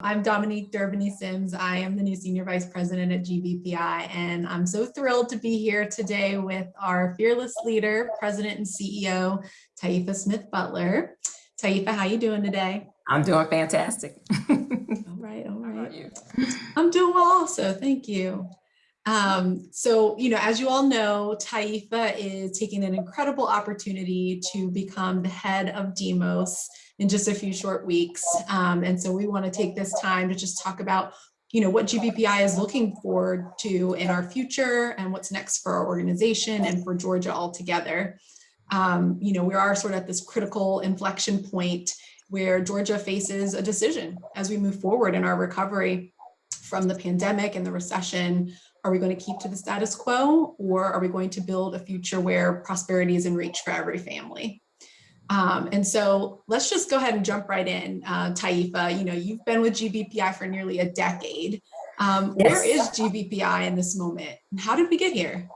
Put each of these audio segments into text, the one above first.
I'm Dominique Derbigny Sims. I am the new Senior Vice President at GBPI, and I'm so thrilled to be here today with our fearless leader, President and CEO, Taifa Smith Butler. Taifa, how are you doing today? I'm doing fantastic. all right, all right. I'm doing well also, thank you. Um, so, you know, as you all know, Taifa is taking an incredible opportunity to become the head of Demos in just a few short weeks. Um, and so we want to take this time to just talk about you know, what GBPI is looking forward to in our future and what's next for our organization and for Georgia altogether. Um, you know, we are sort of at this critical inflection point where Georgia faces a decision as we move forward in our recovery from the pandemic and the recession. Are we going to keep to the status quo or are we going to build a future where prosperity is in reach for every family? Um, and so let's just go ahead and jump right in, uh, Taifa. You know, you've been with GBPI for nearly a decade. Um, yes. Where is GBPI in this moment? And how did we get here?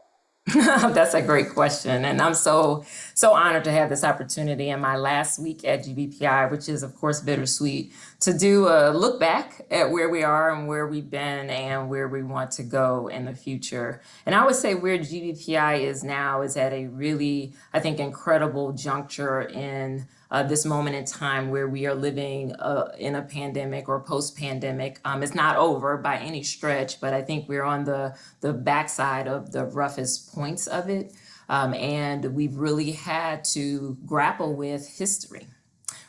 That's a great question. And I'm so, so honored to have this opportunity in my last week at GBPI, which is of course bittersweet, to do a look back at where we are and where we've been and where we want to go in the future. And I would say where GBPI is now is at a really, I think, incredible juncture in uh, this moment in time where we are living uh, in a pandemic or post-pandemic. Um, it's not over by any stretch, but I think we're on the, the backside of the roughest points of it. Um, and we've really had to grapple with history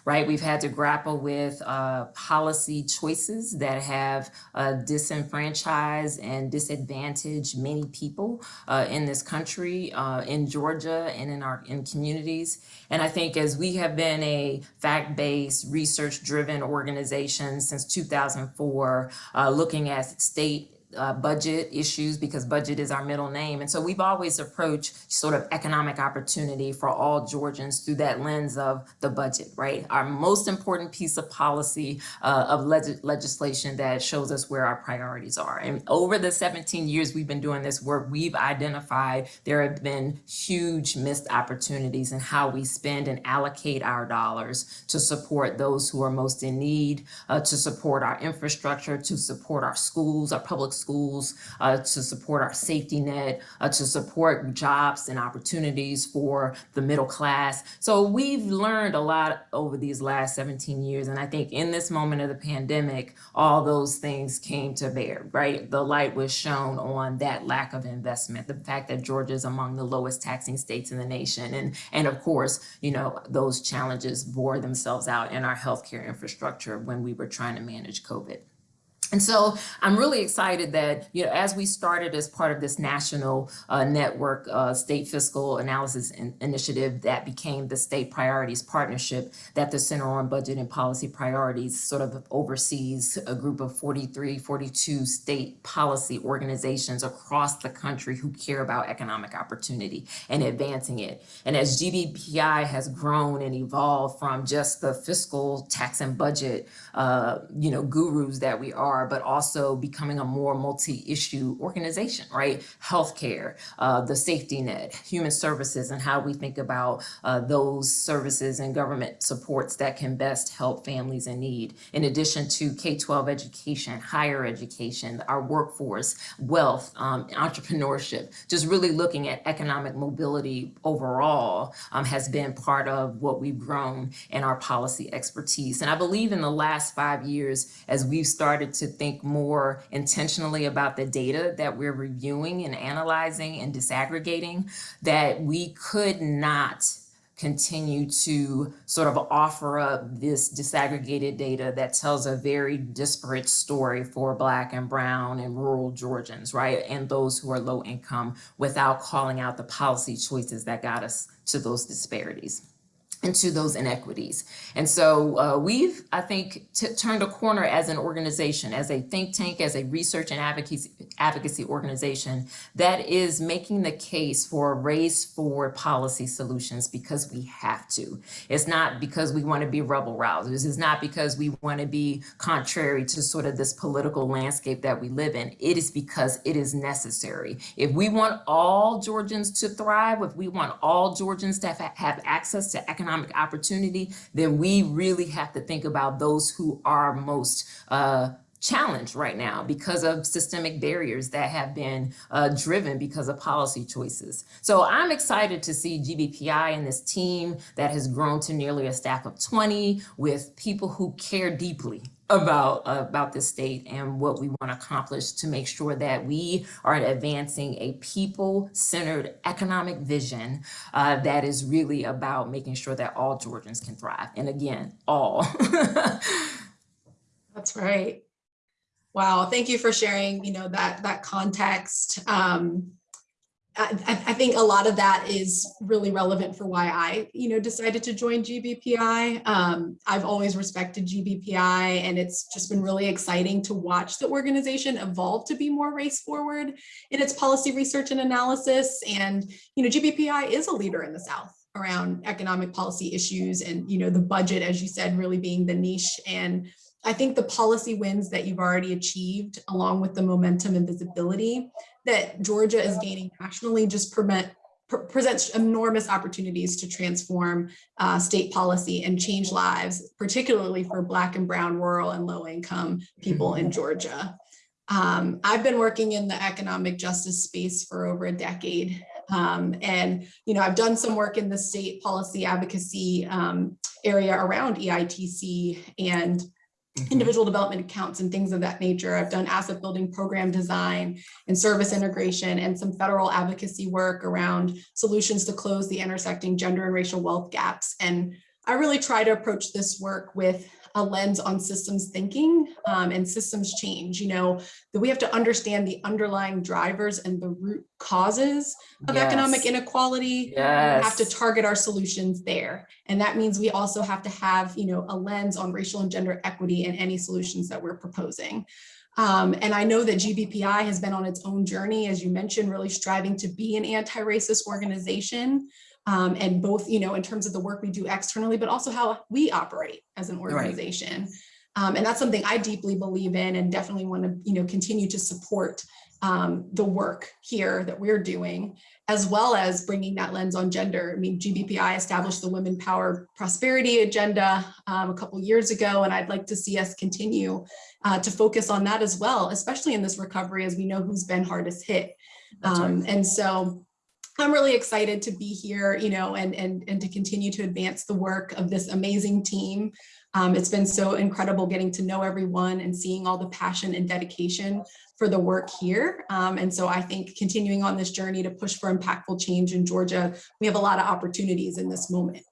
right? We've had to grapple with uh, policy choices that have uh, disenfranchised and disadvantaged many people uh, in this country, uh, in Georgia, and in our in communities. And I think as we have been a fact-based, research-driven organization since 2004, uh, looking at state uh, budget issues because budget is our middle name. And so we've always approached sort of economic opportunity for all Georgians through that lens of the budget, right? Our most important piece of policy uh, of leg legislation that shows us where our priorities are. And over the 17 years we've been doing this work, we've identified there have been huge missed opportunities in how we spend and allocate our dollars to support those who are most in need, uh, to support our infrastructure, to support our schools, our public schools, schools, uh, to support our safety net, uh, to support jobs and opportunities for the middle class. So we've learned a lot over these last 17 years. And I think in this moment of the pandemic, all those things came to bear, right? The light was shown on that lack of investment, the fact that Georgia is among the lowest taxing states in the nation. And, and of course, you know, those challenges bore themselves out in our healthcare infrastructure when we were trying to manage COVID. And so I'm really excited that, you know, as we started as part of this national uh, network uh, state fiscal analysis in initiative that became the state priorities partnership that the Center on Budget and Policy Priorities sort of oversees a group of 43, 42 state policy organizations across the country who care about economic opportunity and advancing it. And as GBPI has grown and evolved from just the fiscal tax and budget, uh, you know, gurus that we are are, but also becoming a more multi-issue organization, right? Healthcare, uh, the safety net, human services, and how we think about uh, those services and government supports that can best help families in need. In addition to K-12 education, higher education, our workforce, wealth, um, entrepreneurship, just really looking at economic mobility overall um, has been part of what we've grown in our policy expertise. And I believe in the last five years, as we've started to think more intentionally about the data that we're reviewing and analyzing and disaggregating, that we could not continue to sort of offer up this disaggregated data that tells a very disparate story for black and brown and rural Georgians, right? And those who are low income without calling out the policy choices that got us to those disparities into those inequities. And so uh, we've, I think, turned a corner as an organization, as a think tank, as a research and advocacy, advocacy organization that is making the case for race forward policy solutions because we have to. It's not because we want to be rebel rousers. It's not because we want to be contrary to sort of this political landscape that we live in. It is because it is necessary. If we want all Georgians to thrive, if we want all Georgians to have, have access to economic economic opportunity, then we really have to think about those who are most uh, challenged right now because of systemic barriers that have been uh, driven because of policy choices. So I'm excited to see GBPI and this team that has grown to nearly a staff of 20 with people who care deeply about uh, about this state and what we want to accomplish to make sure that we are advancing a people-centered economic vision uh, that is really about making sure that all Georgians can thrive. And again, all. That's right. Wow, thank you for sharing, you know, that that context. Um, I, I think a lot of that is really relevant for why I, you know, decided to join GBPI. Um, I've always respected GBPI and it's just been really exciting to watch the organization evolve to be more race forward in its policy research and analysis. And, you know, GBPI is a leader in the South around economic policy issues and, you know, the budget, as you said, really being the niche and I think the policy wins that you've already achieved, along with the momentum and visibility that Georgia is gaining nationally, just prevent, presents enormous opportunities to transform uh, state policy and change lives, particularly for Black and Brown, rural and low income people in Georgia. Um, I've been working in the economic justice space for over a decade. Um, and, you know, I've done some work in the state policy advocacy um, area around EITC and Mhm. individual development accounts and things of that nature. I've done asset building program design and service integration and some federal advocacy work around solutions to close the intersecting gender and racial wealth gaps. And I really try to approach this work with a lens on systems thinking um, and systems change, you know, that we have to understand the underlying drivers and the root causes of economic Yes. inequality we have to target our solutions there. And that means we also have to have, you know, a lens on racial and gender equity in any solutions that we're proposing. Um, and I know that GBPI has been on its own journey, as you mentioned, really striving to be an anti-racist organization. Um, and both, you know, in terms of the work we do externally, but also how we operate as an organization. Um, and that's something I deeply believe in and definitely want to, you know, continue to support um, the work here that we're doing, as well as bringing that lens on gender. I mean, GBPI established the Women Power Prosperity Agenda um, a couple years ago, and I'd like to see us continue uh, to focus on that as well, especially in this recovery, as we know who's been hardest hit. Right. Um, and so I'm really excited to be here, you know, and, and, and to continue to advance the work of this amazing team. Um, it's been so incredible getting to know everyone and seeing all the passion and dedication for the work here. Um, and so I think continuing on this journey to push for impactful change in Georgia, we have a lot of opportunities in this moment.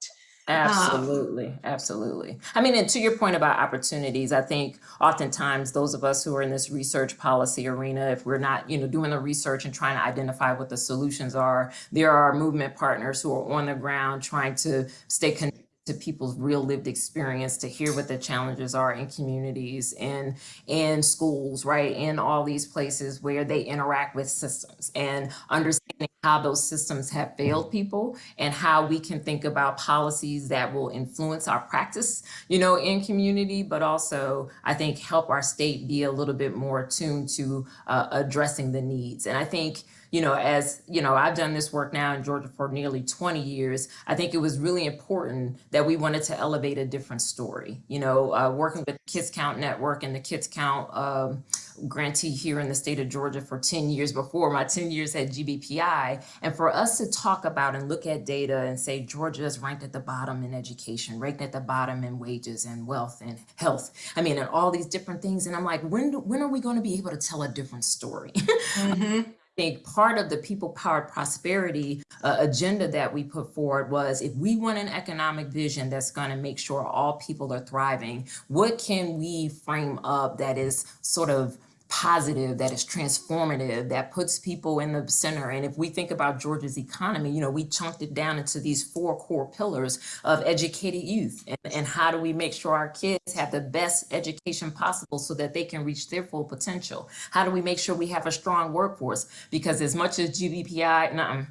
Um, absolutely, absolutely. I mean, and to your point about opportunities, I think oftentimes those of us who are in this research policy arena, if we're not, you know, doing the research and trying to identify what the solutions are, there are movement partners who are on the ground trying to stay connected to people's real lived experience to hear what the challenges are in communities and in schools, right? In all these places where they interact with systems and understanding how those systems have failed people and how we can think about policies that will influence our practice, you know, in community, but also I think help our state be a little bit more attuned to uh, addressing the needs. And I think you know, as you know, I've done this work now in Georgia for nearly 20 years. I think it was really important that we wanted to elevate a different story. You know, uh, working with Kids Count Network and the Kids Count um, grantee here in the state of Georgia for 10 years before my 10 years at GBPI. And for us to talk about and look at data and say Georgia is ranked at the bottom in education, ranked at the bottom in wages and wealth and health. I mean, and all these different things. And I'm like, when, do- when are we going to be able to tell a different story? think part of the people powered prosperity uh, agenda that we put forward was if we want an economic vision that's going to make sure all people are thriving, what can we frame up that is sort of positive, that is transformative, that puts people in the center. And if we think about Georgia's economy, you know, we chunked it down into these four core pillars of educated youth. And, and how do we make sure our kids have the best education possible so that they can reach their full potential? How do we make sure we have a strong workforce? Because as much as GBPI, nuh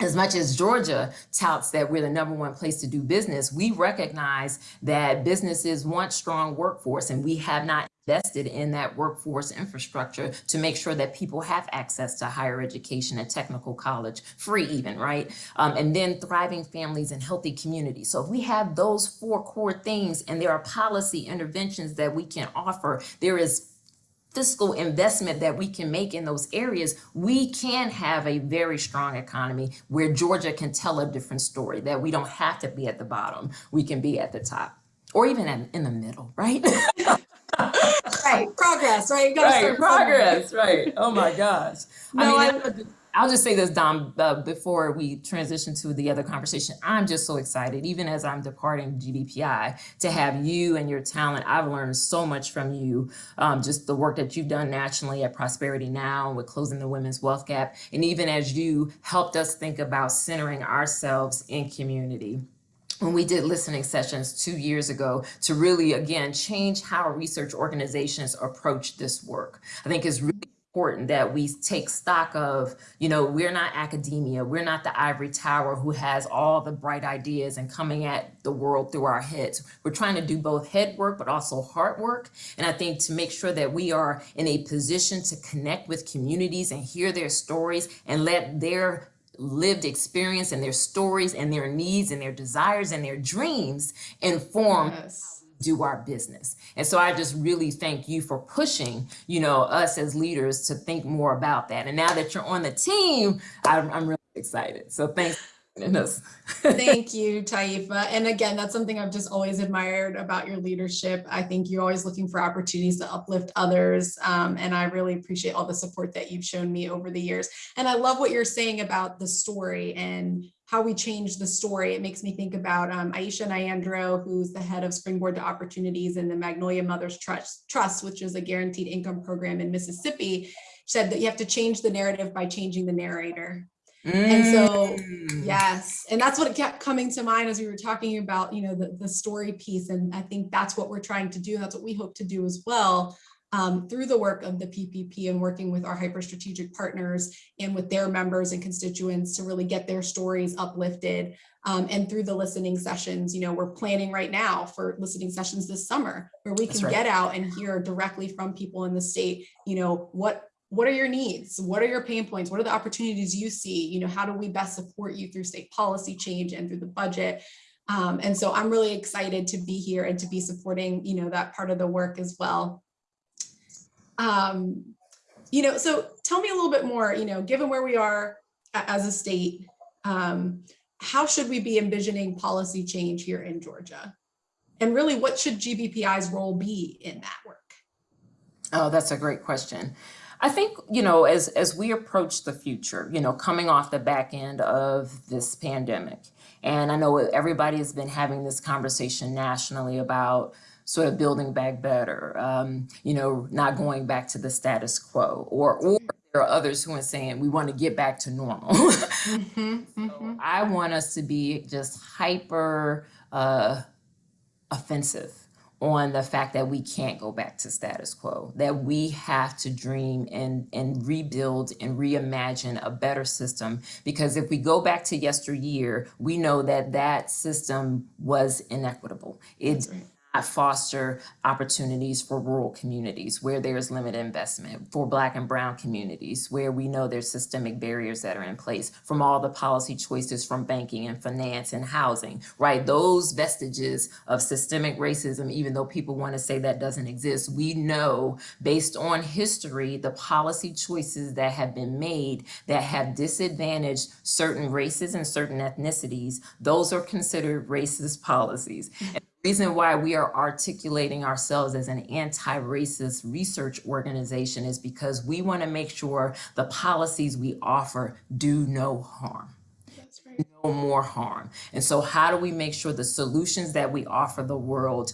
as much as Georgia touts that we're the number one place to do business, we recognize that businesses want strong workforce and we have not invested in that workforce infrastructure to make sure that people have access to higher education and technical college, free even, right? Um, and then thriving families and healthy communities. So if we have those four core things and there are policy interventions that we can offer, there is fiscal investment that we can make in those areas, we can have a very strong economy where Georgia can tell a different story, that we don't have to be at the bottom, we can be at the top or even in, in the middle, right? right, progress, right? Right, progress, right. Oh my gosh. No, I I- mean, I'll just say this, Dom, uh, before we transition to the other conversation. I'm just so excited, even as I'm departing GBPI, to have you and your talent. I've learned so much from you, um, just the work that you've done nationally at Prosperity Now with closing the women's wealth gap, and even as you helped us think about centering ourselves in community when we did listening sessions two years ago to really again change how research organizations approach this work i think it's really important that we take stock of you know we're not academia we're not the ivory tower who has all the bright ideas and coming at the world through our heads we're trying to do both head work but also heart work and i think to make sure that we are in a position to connect with communities and hear their stories and let their lived experience and their stories and their needs and their desires and their dreams inform Yes. Do our business. And so I just really thank you for pushing, you know, us as leaders to think more about that. And now that you're on the team, I'm, I'm really excited. So thanks. Thank you, Taifa. And again, that's something I've just always admired about your leadership. I think you're always looking for opportunities to uplift others. Um, and I really appreciate all the support that you've shown me over the years. And I love what you're saying about the story and how we change the story. It makes me think about um, Aisha Nyandoro, who's the head of Springboard to Opportunities and the Magnolia Mothers Trust, Trust, which is a guaranteed income program in Mississippi, said that you have to change the narrative by changing the narrator. And so, Mm. Yes, and that's what kept coming to mind as we were talking about, you know, the, the story piece. And I think that's what we're trying to do. That's what we hope to do as well um, through the work of the PPP and working with our hyper strategic partners and with their members and constituents to really get their stories uplifted. Um, and through the listening sessions, you know, we're planning right now for listening sessions this summer where we That's can right. get out and hear directly from people in the state, you know, what what are your needs? What are your pain points? What are the opportunities you see? You know, how do we best support you through state policy change and through the budget? Um, and so I'm really excited to be here and to be supporting, you know, that part of the work as well. Um, you know, so tell me a little bit more, you know, given where we are as a state, um, how should we be envisioning policy change here in Georgia? And really, what should GBPI's role be in that work? Oh, that's a great question. I think, you know, as as we approach the future, you know, coming off the back end of this pandemic, and I know everybody has been having this conversation nationally about sort of building back better, um, you know, not going back to the status quo, or or there are others who are saying we want to get back to normal. Mhm, So mhm. I want us to be just hyper uh, offensive on the fact that we can't go back to status quo, that we have to dream and, and rebuild and reimagine a better system. Because if we go back to yesteryear, we know that that system was inequitable. It That's right. not foster opportunities for rural communities where there's limited investment, for Black and Brown communities where we know there's systemic barriers that are in place, from all the policy choices from banking and finance and housing, right? Those vestiges of systemic racism, even though people want to say that doesn't exist, we know based on history, the policy choices that have been made that have disadvantaged certain races and certain ethnicities, those are considered racist policies mm-hmm. Reason why we are articulating ourselves as an anti-racist research organization is because we want to make sure the policies we offer do no harm. No more harm. And so how do we make sure the solutions that we offer the world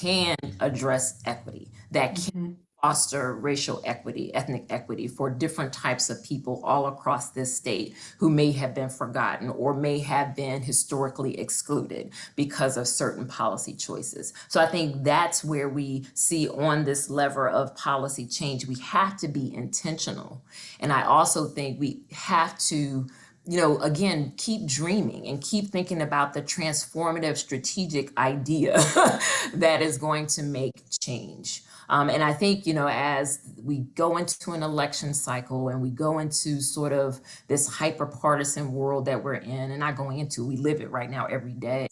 can address equity, that can mm-hmm. Foster racial equity, ethnic equity for different types of people all across this state who may have been forgotten or may have been historically excluded because of certain policy choices. So I think that's where we see on this lever of policy change, we have to be intentional. And I also think we have to you know, again, keep dreaming and keep thinking about the transformative strategic idea that is going to make change. Um, and I think, you know, as we go into an election cycle and we go into sort of this hyper partisan world that we're in, and not going into, we live it right now every day.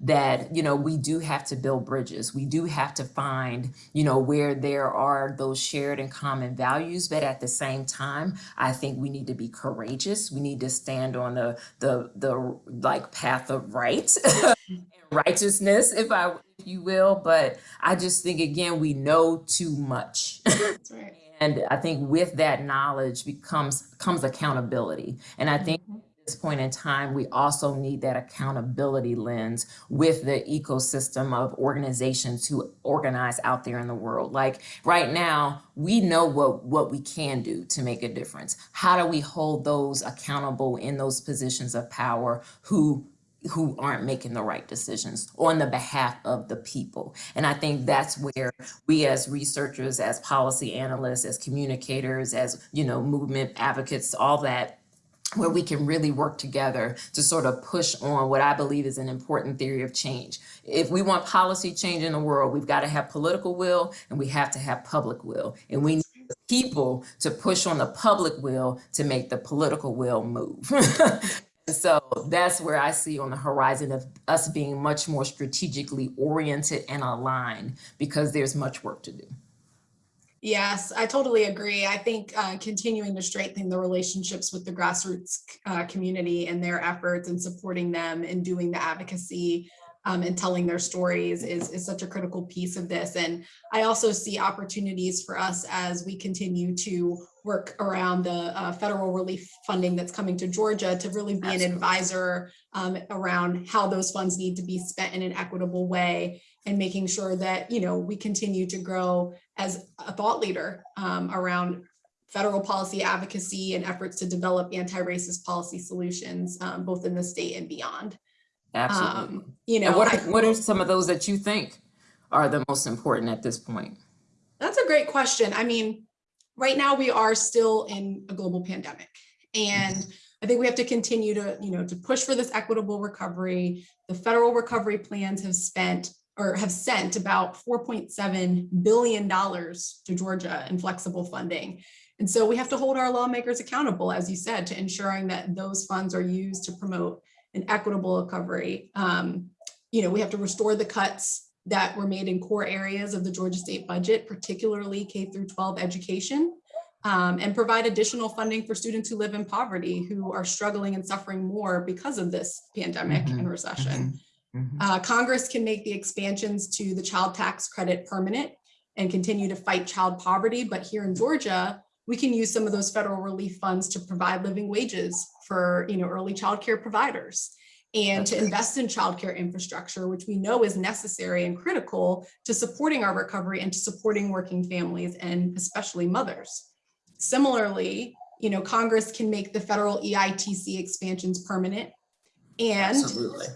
That you know we do have to build bridges. We do have to find you know where there are those shared and common values. But at the same time i think we need to be courageous. We need to stand on the the the like path of right and righteousness if i if you will. But i just think again we know too much. Right. and i think with that knowledge becomes comes accountability. And i think Mhm. This point in time, we also need that accountability lens with the ecosystem of organizations who organize out there in the world. Like right now, we know what, what we can do to make a difference. How do we hold those accountable in those positions of power who who aren't making the right decisions on the behalf of the people. And I think that's where we as researchers, as policy analysts, as communicators, as, you know, movement advocates, all that where we can really work together to sort of push on what I believe is an important theory of change. If we want policy change in the world, we've got to have political will and we have to have public will. And we need people to push on the public will to make the political will move. so that's where I see on the horizon of us being much more strategically oriented and aligned because there's much work to do. Yes, I totally agree. I think uh, continuing to strengthen the relationships with the grassroots uh, community and their efforts and supporting them and doing the advocacy um, and telling their stories is, is such a critical piece of this. And I also see opportunities for us as we continue to work around the uh, federal relief funding that's coming to Georgia to really be an advisor um, around how those funds need to be spent in an equitable way and making sure that, you know, we continue to grow as a thought leader um, around federal policy advocacy and efforts to develop anti-racist policy solutions, um, both in the state and beyond. Absolutely. Um, you know, and what are, what are some of those that you think are the most important at this point? That's a great question. I mean, right now we are still in a global pandemic. And I think we have to continue to, you know, to push for this equitable recovery. The federal recovery plans have spent or have sent about $4.7 billion to Georgia in flexible funding. And so we have to hold our lawmakers accountable, as you said, to ensuring that those funds are used to promote an equitable recovery. Um, you know, we have to restore the cuts that were made in core areas of the Georgia state budget, particularly K through 12 education, um, and provide additional funding for students who live in poverty, who are struggling and suffering more because of this pandemic Mhm, and recession. Mhm. Uh, Congress can make the expansions to the child tax credit permanent and continue to fight child poverty. But here in Georgia, we can use some of those federal relief funds to provide living wages for you know, early childcare providers and to right. invest in childcare infrastructure, which we know is necessary and critical to supporting our recovery and to supporting working families and especially mothers. Similarly, you know, Congress can make the federal EITC expansions permanent and Absolutely.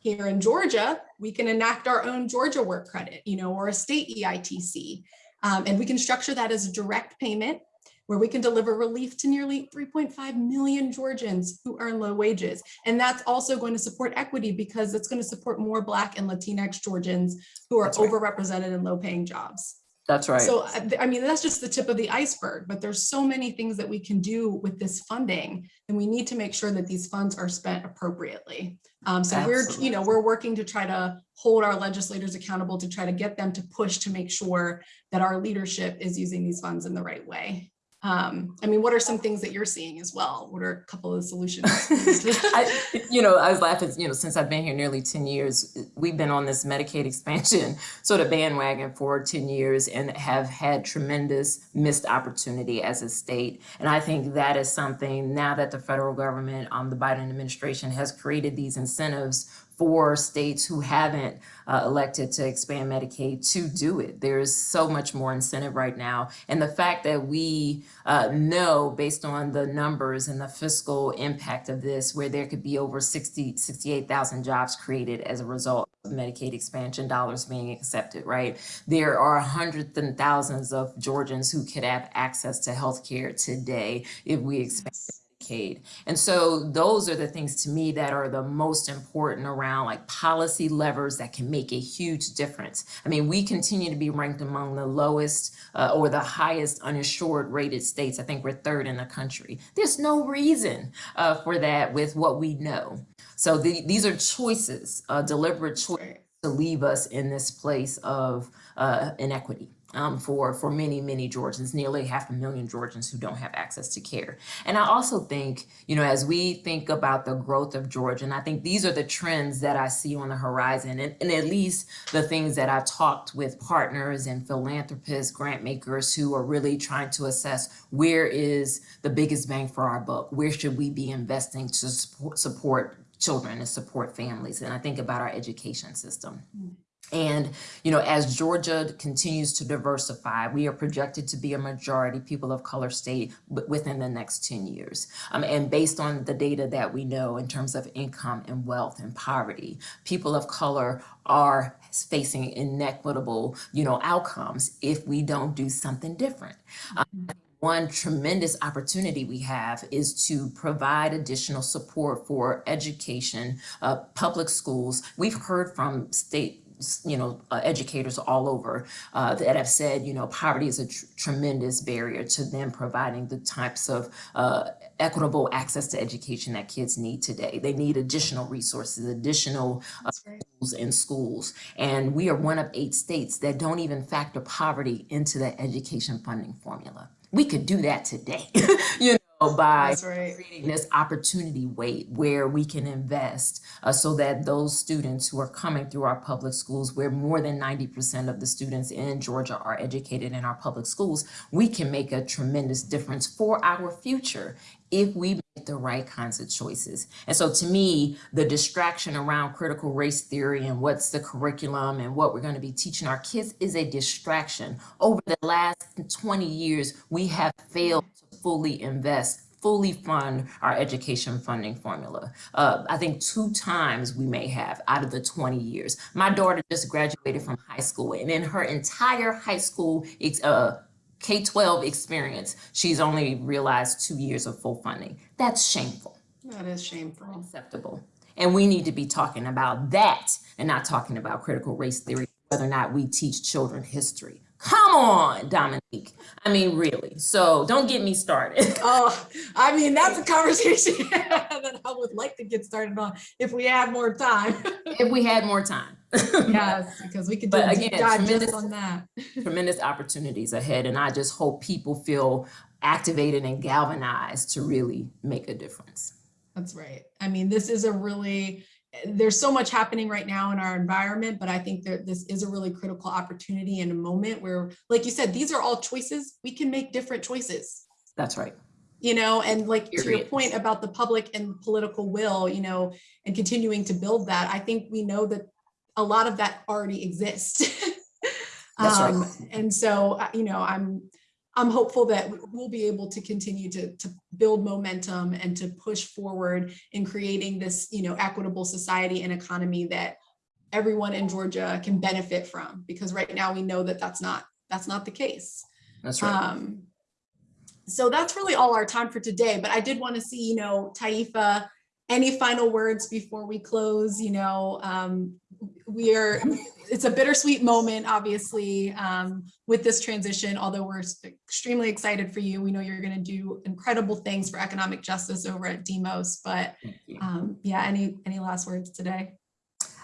Here in Georgia, we can enact our own Georgia work credit, you know, or a state EITC. Um, and we can structure that as a direct payment where we can deliver relief to nearly 3.5 million Georgians who earn low wages. And that's also going to support equity because it's going to support more Black and Latinx Georgians who are right. overrepresented in low paying jobs. That's right. So, I mean, that's just the tip of the iceberg, but there's so many things that we can do with this funding. And we need to make sure that these funds are spent appropriately. Um, so we're, you know, we're working to try to hold our legislators accountable to try to get them to push to make sure that our leadership is using these funds in the right way. Um, I mean, what are some things that you're seeing as well? What are a couple of solutions? I, you know, I was laughing, you know, since I've been here nearly 10 years, we've been on this Medicaid expansion sort of bandwagon for 10 years and have had tremendous missed opportunity as a state. And I think that is something now that the federal government, um, the Biden administration has created these incentives for states who haven't uh, elected to expand Medicaid to do it. There is so much more incentive right now. And the fact that we uh, know based on the numbers and the fiscal impact of this, where there could be over 60, 68,000 jobs created as a result of Medicaid expansion dollars being accepted, right? There are hundreds and thousands of Georgians who could have access to health care today if we expand decade. And so those are the things to me that are the most important around like policy levers that can make a huge difference. I mean, we continue to be ranked among the lowest uh, or the highest uninsured rated states. I think we're third in the country. There's no reason uh, for that with what we know. So the, these are choices, uh, deliberate choices to leave us in this place of uh, inequity um, for, for many, many Georgians, nearly half a million Georgians who don't have access to care. And I also think, you know, as we think about the growth of Georgia, and I think these are the trends that I see on the horizon, and, and at least the things that I've talked with partners and philanthropists, grant makers who are really trying to assess where is the biggest bang for our buck? Where should we be investing to support, support children and support families? And I think about our education system. And, you know, as Georgia continues to diversify, we are projected to be a majority people of color state within the next 10 years. Um, and based on the data that we know in terms of income and wealth and poverty, people of color are facing inequitable, you know, outcomes if we don't do something different. Um, one tremendous opportunity we have is to provide additional support for education, uh, public schools. We've heard from state you know, uh, educators all over uh, that have said, you know, poverty is a tr tremendous barrier to them providing the types of uh, equitable access to education that kids need today. They need additional resources, additional uh, tools in schools. And we are one of eight states that don't even factor poverty into the education funding formula. We could do that today, you know, by right. creating this opportunity weight where we can invest uh, so that those students who are coming through our public schools, where more than 90% of the students in Georgia are educated in our public schools, we can make a tremendous difference for our future if we the right kinds of choices. And so to me, the distraction around critical race theory and what's the curriculum and what we're going to be teaching our kids is a distraction. Over the last 20 years, we have failed to fully invest fully fund our education funding formula. Uh, I think two times we may have out of the 20 years. My daughter just graduated from high school and in her entire high school uh, K-12 experience, she's only realized two years of full funding. That's shameful. That is shameful. Unacceptable. And we need to be talking about that and not talking about critical race theory, whether or not we teach children history. Come on, Dominique. I mean, really. So don't get me started. Oh, I mean, that's a conversation that I would like to get started on if we had more time. if we had more time. yes, because we could do But again, tremendous- on that. Tremendous opportunities ahead. And I just hope people feel activated and galvanized to really make a difference. That's right. I mean, this is a really, there's so much happening right now in our environment, but I think that this is a really critical opportunity and a moment where, like you said, these are all choices. We can make different choices. That's right. you know, and like to your point about the public and political will, you know, and continuing to build that, I think we know that a lot of that already exists. That's right. Um, And so, uh, you know, I'm, I'm hopeful that we'll be able to continue to, to build momentum and to push forward in creating this, you know, equitable society and economy that everyone in Georgia can benefit from, because right now we know that that's not, that's not the case. That's right. Um, so that's really all our time for today, but I did want to see, you know, Taifa, any final words before we close, you know, um, we are, it's a bittersweet moment, obviously, um, with this transition, although we're extremely excited for you. We know you're going to do incredible things for economic justice over at Demos, but um, yeah, any, any last words today?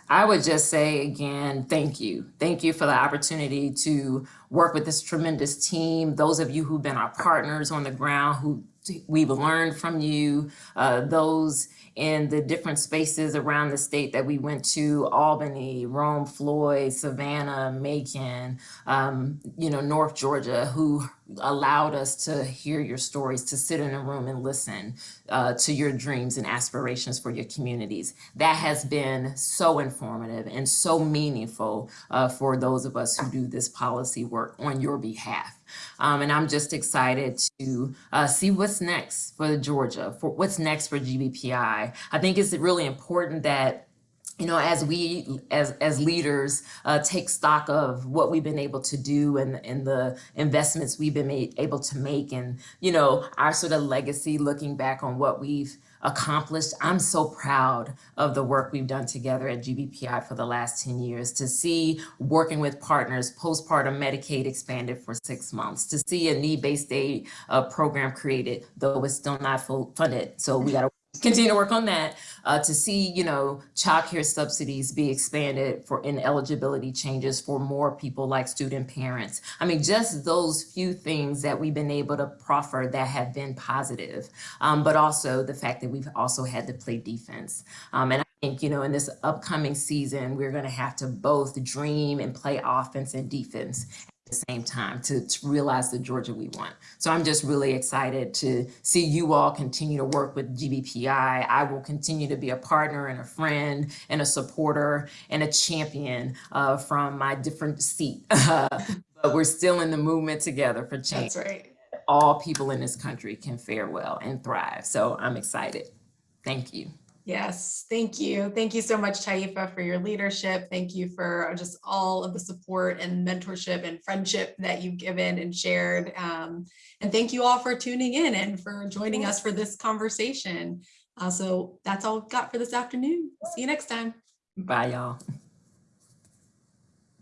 I would just say again, thank you. Thank you for the opportunity to work with this tremendous team. Those of you who've been our partners on the ground, who we've learned from you, uh, those in the different spaces around the state that we went to, Albany, Rome, Floyd, Savannah, Macon, um, you know, North Georgia, who allowed us to hear your stories, to sit in a room and listen uh, to your dreams and aspirations for your communities. That has been so informative and so meaningful uh, for those of us who do this policy work on your behalf. Um, and I'm just excited to uh, see what's next for Georgia, for what's next for GBPI. I think it's really important that you know, as we as as leaders uh, take stock of what we've been able to do and and the investments we've been made, able to make, and you know, our sort of legacy, looking back on what we've accomplished. I'm so proud of the work we've done together at GBPI for the last 10 years to see working with partners, postpartum Medicaid expanded for six months, to see a need-based aid uh, program created, though it's still not full funded. So we got to continue to work on that uh, to see, you know, childcare subsidies be expanded for ineligibility changes for more people like student parents. I mean, just those few things that we've been able to proffer that have been positive, um, but also the fact that we've also had to play defense. Um, and I think, you know, in this upcoming season, we're going to have to both dream and play offense and defense same time to, to realize the Georgia we want. So I'm just really excited to see you all continue to work with GBPI. I will continue to be a partner and a friend and a supporter and a champion uh, from my different seat. but we're still in the movement together for change. That's right. All people in this country can fare well and thrive. So I'm excited. Thank you. Yes, thank you. Thank you so much, Taifa, for your leadership. Thank you for just all of the support and mentorship and friendship that you've given and shared. Um, and thank you all for tuning in and for joining us for this conversation. Uh, so that's all we've got for this afternoon. See you next time. Bye, y'all.